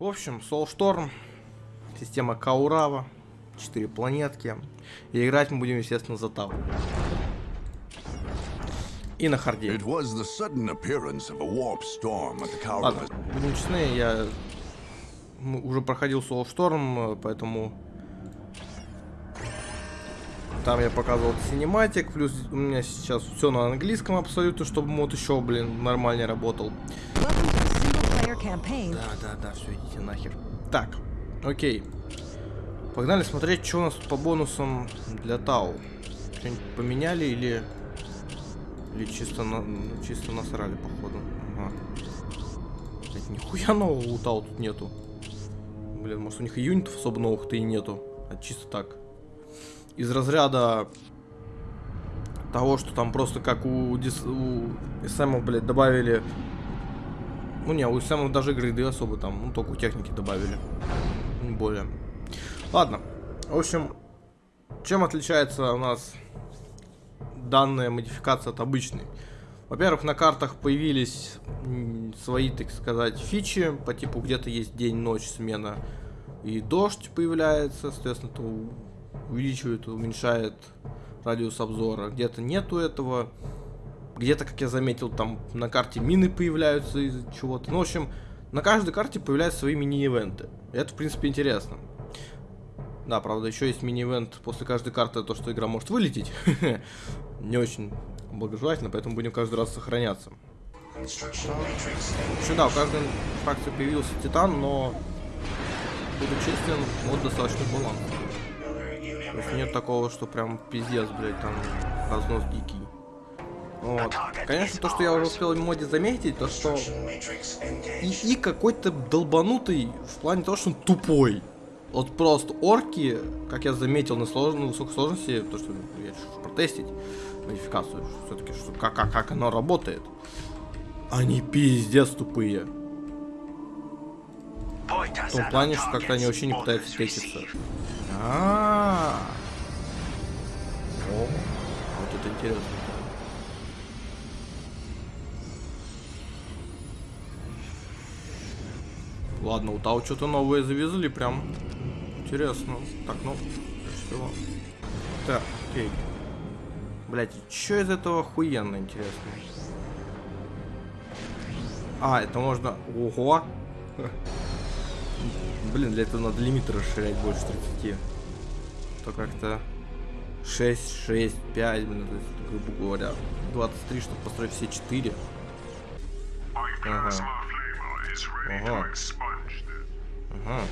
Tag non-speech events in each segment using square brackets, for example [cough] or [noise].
В общем, Soulstorm, система Каурава, 4 планетки. И играть мы будем, естественно, за Тау. И на hard е. Ладно, будем честны, я уже проходил Soulstorm, поэтому там я показывал cinematic, плюс у меня сейчас все на английском абсолютно, чтобы мод еще, блин, нормально работал. Да, да, да, все, идите нахер. Так, окей. Погнали смотреть, что у нас тут по бонусам для Тау. Что-нибудь поменяли или... Или чисто, на... ну, чисто насрали, походу. Ага. Блядь, нихуя нового у Тау тут нету. Блин, может у них и юнитов особо новых-то и нету. А чисто так. Из разряда того, что там просто как у, дис... у SM, блядь, добавили ну не, у самых даже гриды особо там, ну только техники добавили. Не более. Ладно. В общем, чем отличается у нас данная модификация от обычной? Во-первых, на картах появились свои, так сказать, фичи, по типу где-то есть день, ночь, смена и дождь появляется, соответственно, это у- увеличивает, уменьшает радиус обзора. Где-то нету этого, где-то, как я заметил, там на карте мины появляются из чего-то. Ну, в общем, на каждой карте появляются свои мини-ивенты. Это, в принципе, интересно. Да, правда, еще есть мини-ивент после каждой карты, то, что игра может вылететь. [laughs] Не очень благожелательно, поэтому будем каждый раз сохраняться. Еще да, у каждой фракции появился Титан, но, буду честен, мод достаточно балансный. То есть нет такого, что прям пиздец, блядь, там разнос дикий. Вот. Конечно, то, что я уже успел в моде заметить, то что ИИ какой-то долбанутый в плане того, что он тупой. Вот просто орки, как я заметил на, слож... на высокой сложности, то, что я решил протестить модификацию, все-таки, как, как, как оно работает. Они пиздец тупые. В том плане, что как-то они вообще не пытаются теститься. А. О, вот это интересно. Ладно, у Тау что-то новое завезли, прям интересно. Так, ну, всего. Так, окей. Блять, что из этого охуенно интересно? А, это можно... Ого! [laughs] Блин, для этого надо лимит расширять больше 30. То как-то 6, 6, 5, блин, то есть, грубо говоря, 23, чтобы построить все 4. Ага. Ага. Ага.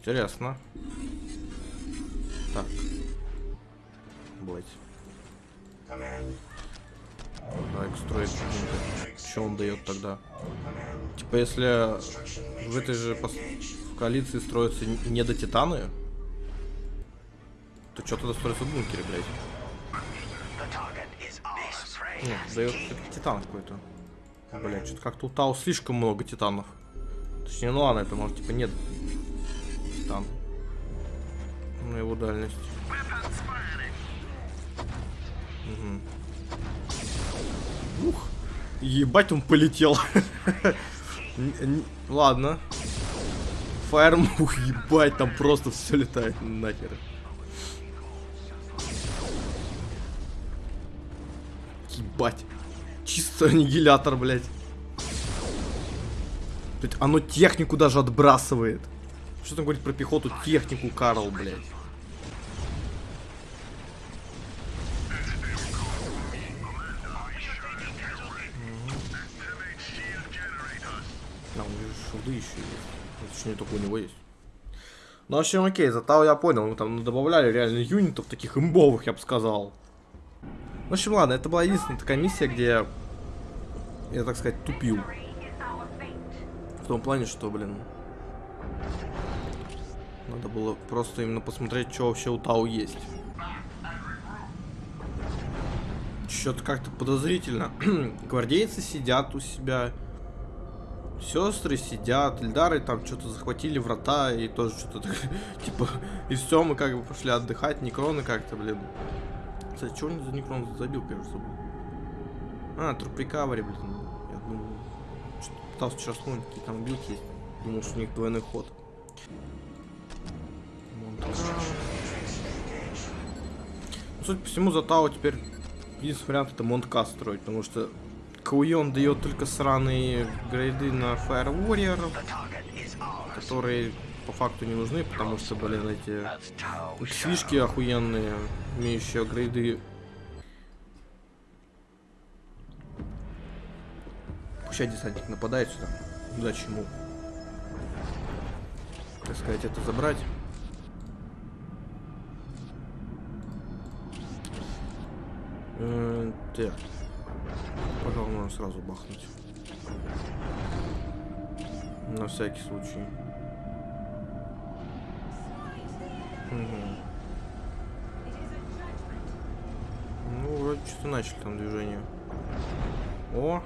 Интересно. Так. Блять. Давай строить что он дает тогда? Типа если в этой же пос- в коалиции строятся не до титаны, то что тогда строится в бункере, блядь? Нет, дает титан какой-то. Блять, что-то как-то у Тау слишком много титанов. Точнее, ну ладно, это может типа нет титан. На его дальность. Угу. Ух. Ебать, он полетел. [laughs] Ладно. Фаермух, ебать, там просто все летает нахер. Ебать. Чисто [laughs] аннигилятор, блядь. Тут оно технику даже отбрасывает. Что там говорит про пехоту? Технику, Карл, блядь. А, у него шилды еще есть. Точнее, только у него есть. Ну, в общем, окей, зато я понял, мы там добавляли реально юнитов, таких имбовых, я бы сказал. В общем, ладно, это была единственная такая миссия, где я, так сказать, тупил. В том плане, что, блин, надо было просто именно посмотреть, что вообще у Тау есть. Что-то как-то подозрительно. [clears throat] Гвардейцы сидят у себя. Сестры сидят, Эльдары там что-то захватили врата и тоже что-то [laughs] типа, и все, мы как бы пошли отдыхать, Некроны как-то, блин. Кстати, что он за Некрон забил, кажется, забыл. А, труп рекавери, блин. Я думаю, что Пытался вчера вспомнить, какие там билки есть. Думал, что у них двойной ход. Ну, Судя по всему, за Тау теперь единственный вариант это Монтка строить, потому что Кауйон дает только сраные грейды на Fire Warrior, которые по факту не нужны, потому что, блин, эти фишки охуенные, имеющие грейды. Пущай десантник нападает сюда. Зачем? Так сказать, это забрать. Э, Так. Пожалуй, можно сразу бахнуть. На всякий случай. Мгм. Ну, вроде что-то начали там движение. О!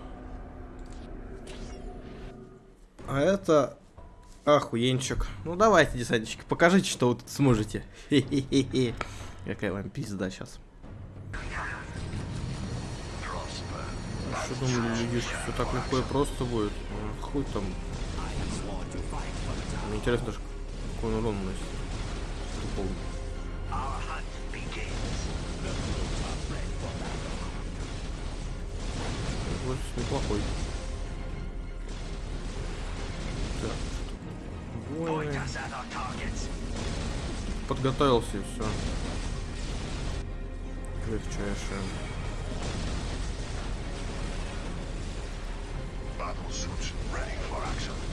А это охуенчик. Ну давайте, десантчики, покажите, что вы тут сможете. Хе-хе-хе. Какая вам пизда сейчас. Что думали люди, что все так легко и просто будет? А, Хуй там. Мне интересно даже, какой он урон наносит. Неплохой. Воины. Подготовился и все. Легчайшее. Battle suits ready for action.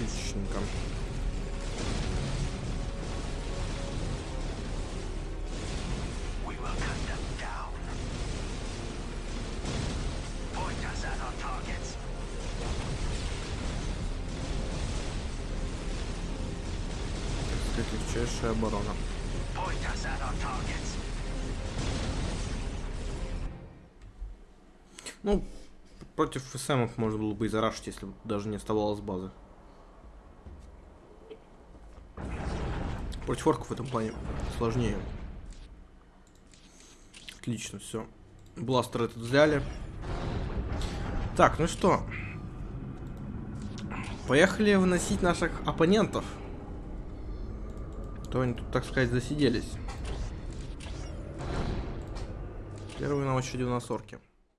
Отличненько. We will cut them down. Point us at our targets. Так сказать, легчайшая оборона. Point us at our targets. Ну, против СМ можно было бы и зарашить, если даже не оставалось базы. Против орков в этом плане сложнее. Отлично, все. Бластер этот взяли. Так, ну что. Поехали выносить наших оппонентов. То они тут, так сказать, засиделись. Первые на очереди у нас орки.